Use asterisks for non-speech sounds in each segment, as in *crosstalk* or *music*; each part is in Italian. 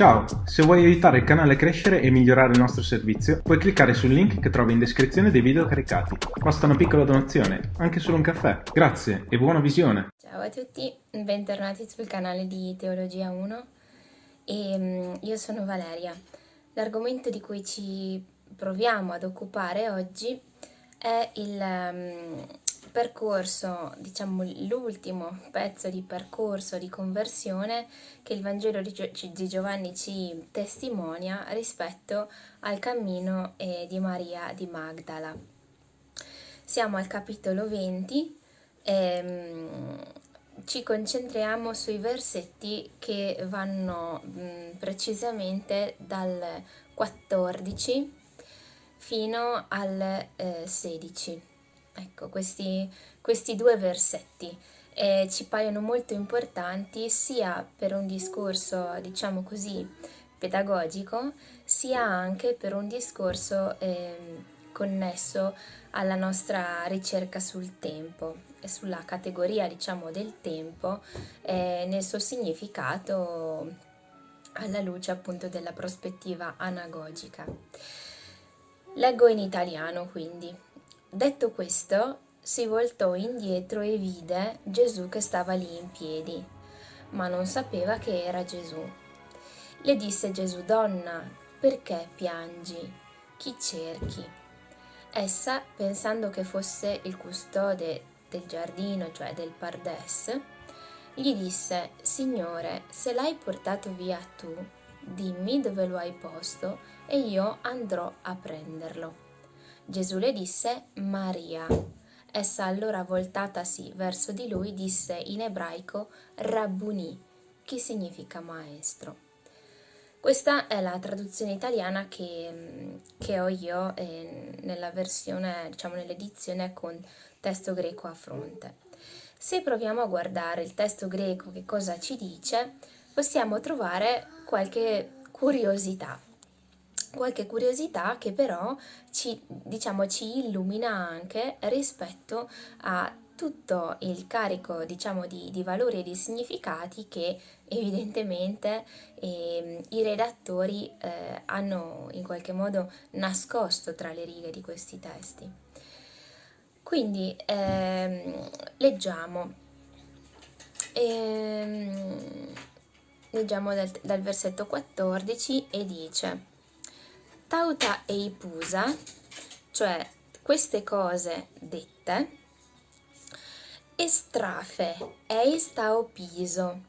Ciao, se vuoi aiutare il canale a crescere e migliorare il nostro servizio, puoi cliccare sul link che trovi in descrizione dei video caricati. Basta una piccola donazione, anche solo un caffè. Grazie e buona visione! Ciao a tutti, bentornati sul canale di Teologia 1 e um, io sono Valeria. L'argomento di cui ci proviamo ad occupare oggi è il um, percorso, diciamo l'ultimo pezzo di percorso di conversione che il Vangelo di Giovanni ci testimonia rispetto al cammino eh, di Maria di Magdala. Siamo al capitolo 20 e ehm, ci concentriamo sui versetti che vanno mh, precisamente dal 14 fino al eh, 16. Ecco, questi, questi due versetti eh, ci paiono molto importanti sia per un discorso, diciamo così, pedagogico, sia anche per un discorso eh, connesso alla nostra ricerca sul tempo e sulla categoria, diciamo, del tempo eh, nel suo significato alla luce appunto della prospettiva anagogica. Leggo in italiano quindi. Detto questo, si voltò indietro e vide Gesù che stava lì in piedi, ma non sapeva che era Gesù. Le disse Gesù, Donna, perché piangi? Chi cerchi? Essa, pensando che fosse il custode del giardino, cioè del Pardes, gli disse, Signore, se l'hai portato via tu, dimmi dove lo hai posto e io andrò a prenderlo. Gesù le disse Maria. Essa allora voltatasi verso di lui disse in ebraico Rabbuni, che significa maestro. Questa è la traduzione italiana che, che ho io eh, nella versione, diciamo nell'edizione con testo greco a fronte. Se proviamo a guardare il testo greco che cosa ci dice, possiamo trovare qualche curiosità qualche curiosità che però ci, diciamo, ci illumina anche rispetto a tutto il carico diciamo, di, di valori e di significati che evidentemente eh, i redattori eh, hanno in qualche modo nascosto tra le righe di questi testi. Quindi ehm, leggiamo, ehm, leggiamo dal, dal versetto 14 e dice Tauta e Ipusa, cioè queste cose dette, estrafe, eis tau piso.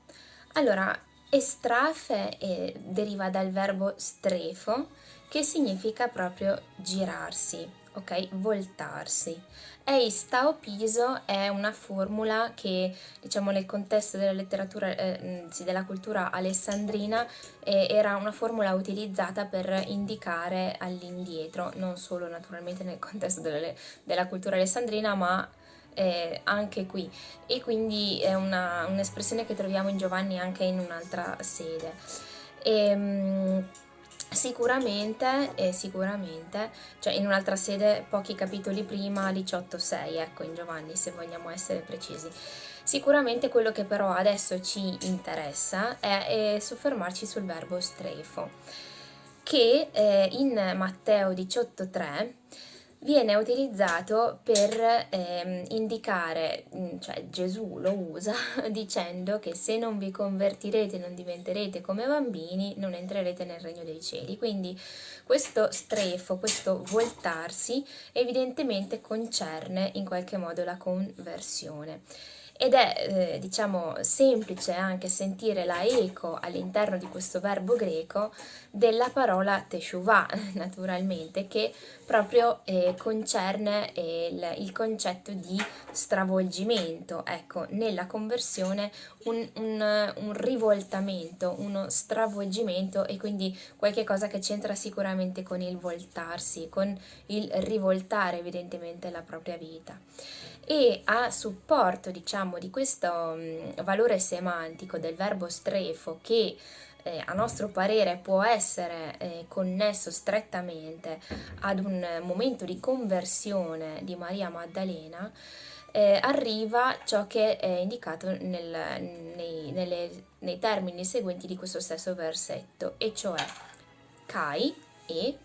Allora, estrafe eh, deriva dal verbo strefo, che significa proprio girarsi, ok? Voltarsi. Eis tau piso è una formula che, diciamo, nel contesto della letteratura, eh, sì, della cultura alessandrina, eh, era una formula utilizzata per indicare all'indietro, non solo naturalmente nel contesto della, della cultura alessandrina, ma eh, anche qui. E quindi è un'espressione un che troviamo in Giovanni anche in un'altra sede. E, ehm, Sicuramente, eh, sicuramente, cioè in un'altra sede, pochi capitoli prima, 18.6, ecco, in Giovanni, se vogliamo essere precisi. Sicuramente quello che però adesso ci interessa è, è soffermarci sul verbo strefo, che eh, in Matteo 18.3 viene utilizzato per ehm, indicare, mm, cioè Gesù lo usa *laughs* dicendo che se non vi convertirete, non diventerete come bambini, non entrerete nel regno dei cieli. Quindi questo strefo, questo voltarsi evidentemente concerne in qualche modo la conversione ed è eh, diciamo semplice anche sentire la eco all'interno di questo verbo greco della parola teshuvah *laughs* naturalmente che proprio eh, concerne il, il, concetto di stravolgimento. Ecco nella conversione un, un, un, rivoltamento uno stravolgimento e quindi qualche cosa che c'entra sicuramente con il voltarsi con il rivoltare evidentemente la propria vita e a supporto diciamo di questo mh, valore semantico del verbo strefo che eh, a nostro parere può essere eh, connesso strettamente ad un momento di conversione di Maria Maddalena eh, arriva ciò che è indicato nel, nei, nelle, nei termini seguenti di questo stesso versetto, e cioè kai e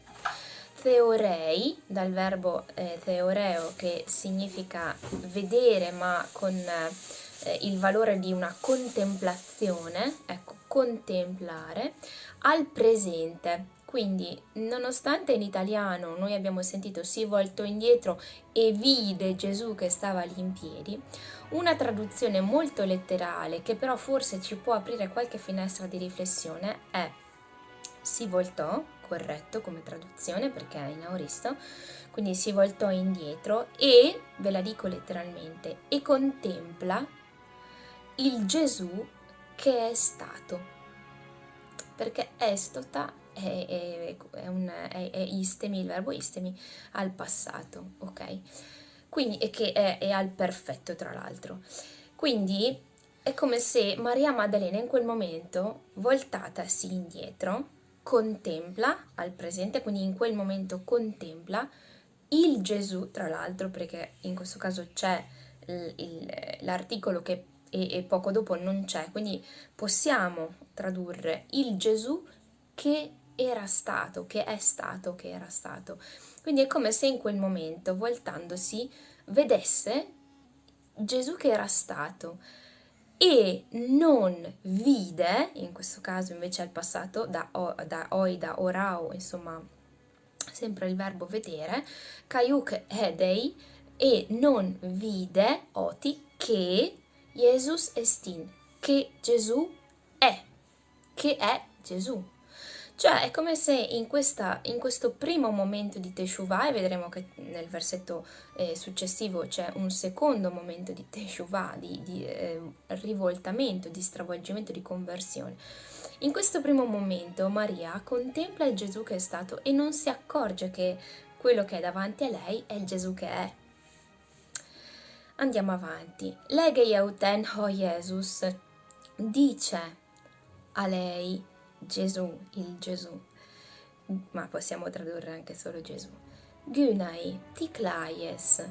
theorei, dal verbo eh, theoreo che significa vedere ma con eh, il valore di una contemplazione, ecco, contemplare, al presente. Quindi, nonostante in italiano noi abbiamo sentito si voltò indietro e vide Gesù che stava lì in piedi, una traduzione molto letterale che però forse ci può aprire qualche finestra di riflessione è si voltò corretto come traduzione perché è in auristo, quindi si voltò indietro e, ve la dico letteralmente, e contempla il Gesù che è stato. Perché estota è, è, è, un, è, è istemi, il verbo istemi, al passato, ok? Quindi, e che è, è al perfetto tra l'altro. Quindi è come se Maria Maddalena in quel momento, voltatasi indietro, contempla al presente, quindi in quel momento contempla il Gesù, tra l'altro, perché in questo caso c'è l'articolo che e, e poco dopo non c'è, quindi possiamo tradurre il Gesù che era stato, che è stato, che era stato. Quindi è come se in quel momento, voltandosi, vedesse Gesù che era stato e non vide, in questo caso invece al passato, da, oi, da orao, insomma, sempre il verbo vedere, kaiuk edei, e non vide, oti, che Jesus estin, che Gesù è, che è Gesù. Cioè è come se in, questa, in questo primo momento di Teshuvah, e vedremo che nel versetto eh, successivo c'è un secondo momento di Teshuvah, di, di eh, rivoltamento, di stravolgimento, di conversione. In questo primo momento Maria contempla il Gesù che è stato e non si accorge che quello che è davanti a lei è il Gesù che è. Andiamo avanti. Leghe Yauten ho Jesus dice a lei Gesù, il Gesù, ma possiamo tradurre anche solo Gesù. Gunai, ti claies.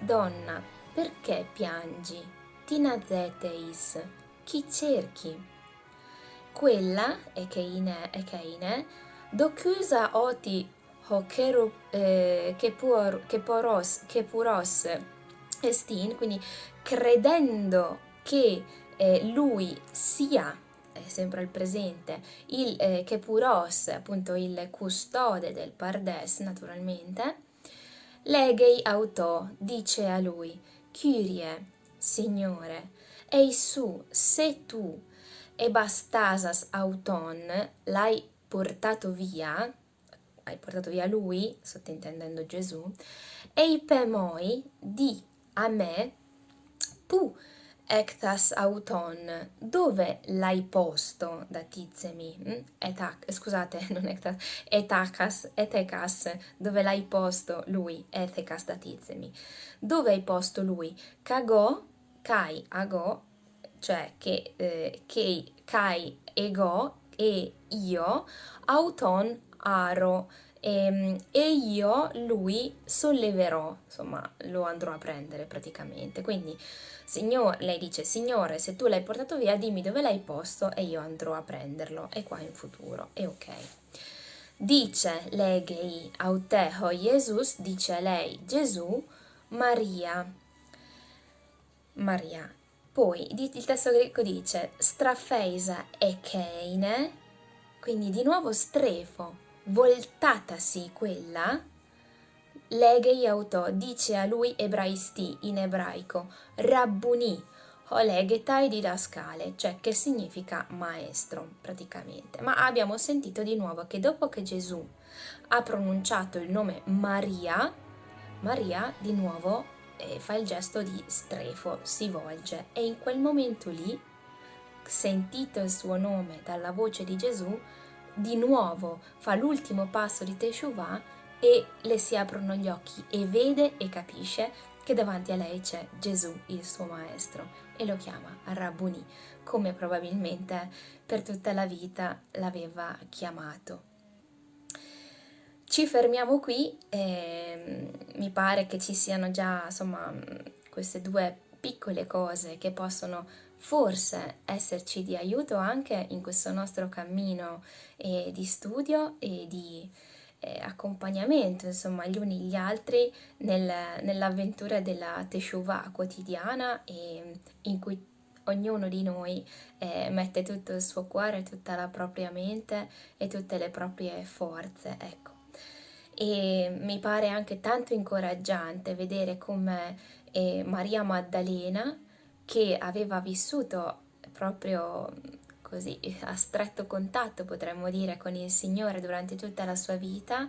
Donna, perché piangi? Tinazeteis, chi cerchi? Quella, e che ine, e che ine, docusa oti ho keru, eh, che, pur, che, poros, che puros estin, quindi credendo che eh, lui sia sempre al presente, il eh, Kepuros, appunto il custode del Pardes naturalmente, Legei autò, dice a lui, Kyrie, Signore, ei su, se tu e bastasas auton l'hai portato via, hai portato via lui, sottintendendo Gesù, ei pemoi di a me, pu Ectas auton, dove l'hai posto da tizemi? Mm? Etac, scusate, *laughs* non ectas, etacas, etecas, dove l'hai posto lui? Ethecas da. Dove hai posto lui? Cagò, kai, agò, cioè che, eh, che, kai, ego, e io, auton, aro, e, ehm, e, io lui solleverò, insomma lo andrò a prendere praticamente. Quindi signor, lei dice, signore, se tu l'hai portato via, dimmi dove l'hai posto e io andrò a prenderlo. E qua in futuro, è ok. Dice legei auteho Jesus, dice lei Gesù, Maria. Maria. Poi il testo greco dice strafeisa e keine, quindi di nuovo strefo, voltatasi quella, leghe autò dice a lui ebraisti in ebraico, rabbuni, o leghetai didascale, cioè che significa maestro praticamente. Ma abbiamo sentito di nuovo che dopo che Gesù ha pronunciato il nome Maria, Maria di nuovo eh, fa il gesto di strefo, si volge e in quel momento lì, sentito il suo nome dalla voce di Gesù, di nuovo fa l'ultimo passo di Teshuvah e le si aprono gli occhi e vede e capisce che davanti a lei c'è Gesù, il suo maestro, e lo chiama Rabboni, come probabilmente per tutta la vita l'aveva chiamato. Ci fermiamo qui, eh, mi pare che ci siano già insomma queste due piccole cose che possono forse esserci di aiuto anche in questo nostro cammino eh, di studio e di eh, accompagnamento, insomma, gli uni gli altri nel, nell'avventura della Teshuvah quotidiana e in cui ognuno di noi eh, mette tutto il suo cuore, tutta la propria mente e tutte le proprie forze, ecco. E mi pare anche tanto incoraggiante vedere come eh, Maria Maddalena, che aveva vissuto proprio così a stretto contatto, potremmo dire, con il Signore durante tutta la sua vita,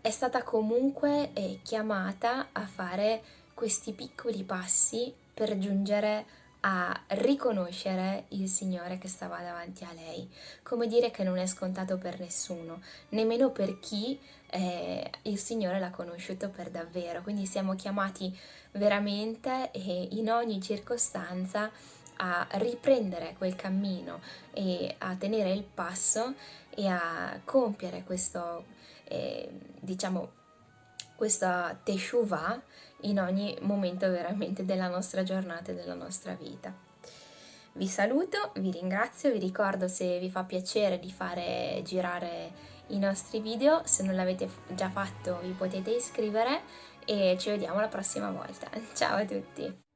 è stata comunque eh, chiamata a fare questi piccoli passi per giungere a riconoscere il Signore che stava davanti a lei. Come dire che non è scontato per nessuno, nemmeno per chi eh, il Signore l'ha conosciuto per davvero. Quindi siamo chiamati veramente e in ogni circostanza a riprendere quel cammino e a tenere il passo e a compiere questo, eh, diciamo, questa teshuva in ogni momento veramente della nostra giornata e della nostra vita. Vi saluto, vi ringrazio, vi ricordo se vi fa piacere di fare girare i nostri video, se non l'avete già fatto vi potete iscrivere e ci vediamo la prossima volta. *laughs* Ciao a tutti!